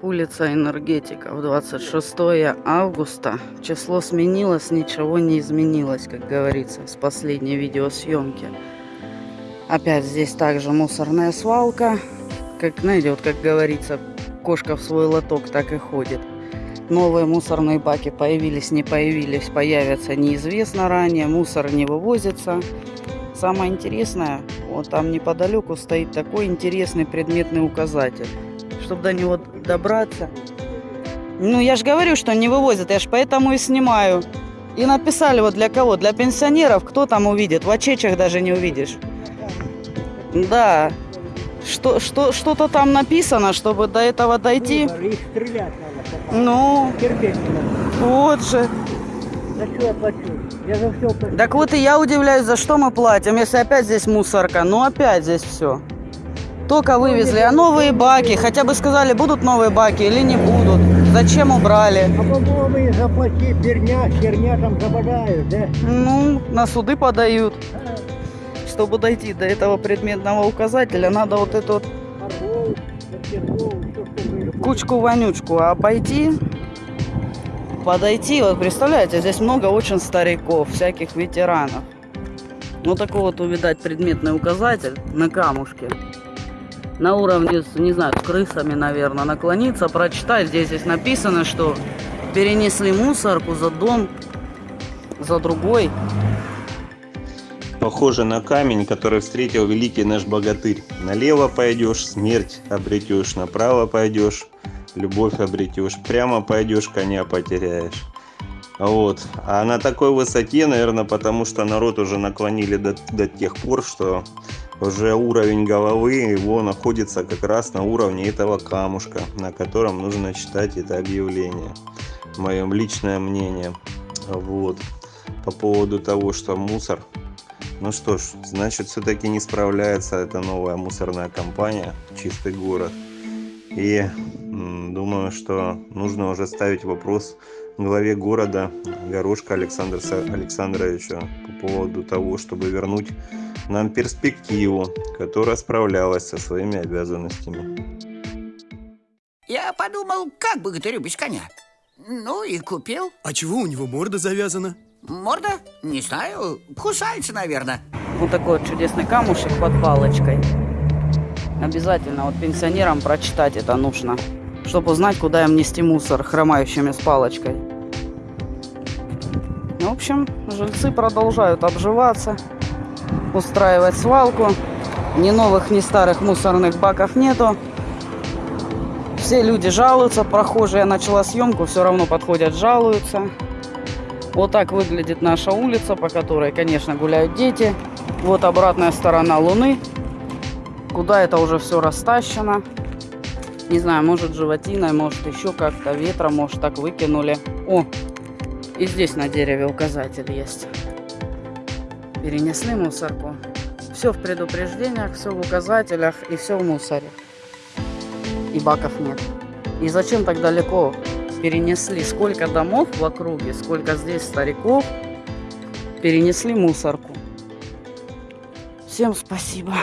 Так, улица Энергетиков, 26 августа. Число сменилось, ничего не изменилось, как говорится, с последней видеосъемки. Опять здесь также мусорная свалка. Как, знаете, вот как говорится, кошка в свой лоток так и ходит. Новые мусорные баки появились, не появились, появятся неизвестно ранее. Мусор не вывозится. Самое интересное, вот там неподалеку стоит такой интересный предметный указатель. Чтобы до него добраться. Ну, я же говорю, что не вывозят, я же поэтому и снимаю. И написали вот для кого? Для пенсионеров, кто там увидит? В очечах даже не увидишь. Да. Что, что, что-то там написано, чтобы до этого дойти. Их стрелять надо. Ну, Терпеть надо. вот же. За что я плачу? Я за все плачу. Так вот и я удивляюсь, за что мы платим, если опять здесь мусорка. Ну опять здесь все. Только вывезли, а новые баки, хотя бы сказали, будут новые баки или не будут. Зачем убрали? А по-моему, заплати, херня, херня там забодают, да? Ну, на суды подают. Чтобы дойти до этого предметного указателя, надо вот эту вот кучку-вонючку обойти, подойти. Вот представляете, здесь много очень стариков, всяких ветеранов. Вот такой вот увидать предметный указатель на камушке. На уровне, не знаю, с крысами, наверное, наклониться, прочитать. Здесь, здесь написано, что перенесли мусорку за дом, за другой. Похоже на камень, который встретил великий наш богатырь. Налево пойдешь, смерть обретешь, направо пойдешь, любовь обретешь, прямо пойдешь, коня потеряешь. Вот. А на такой высоте, наверное, потому что народ уже наклонили до, до тех пор, что уже уровень головы его находится как раз на уровне этого камушка, на котором нужно читать это объявление. Мое личное мнение. Вот. По поводу того, что мусор ну что ж, значит, все-таки не справляется эта новая мусорная компания «Чистый город». И думаю, что нужно уже ставить вопрос главе города Горошка Александру Са- Александровичу по поводу того, чтобы вернуть нам перспективу, которая справлялась со своими обязанностями. Я подумал, как богатырю без коня. Ну и купил. А чего у него морда завязана? Морда? Не знаю. Кусается, наверное. Вот такой вот чудесный камушек под палочкой. Обязательно вот пенсионерам прочитать это нужно, чтобы узнать, куда им нести мусор хромающими с палочкой. В общем, жильцы продолжают обживаться, устраивать свалку. Ни новых, ни старых мусорных баков нету. Все люди жалуются, прохожие, я начала съемку, все равно подходят, жалуются. Вот так выглядит наша улица, по которой, конечно, гуляют дети. Вот обратная сторона Луны, куда это уже все растащено. Не знаю, может животиной, может еще как-то ветром, может так выкинули. О, и здесь на дереве указатель есть. Перенесли мусорку. Все в предупреждениях, все в указателях и все в мусоре. И баков нет. И зачем так далеко перенесли? Сколько домов в округе, сколько здесь стариков перенесли мусорку. Всем спасибо.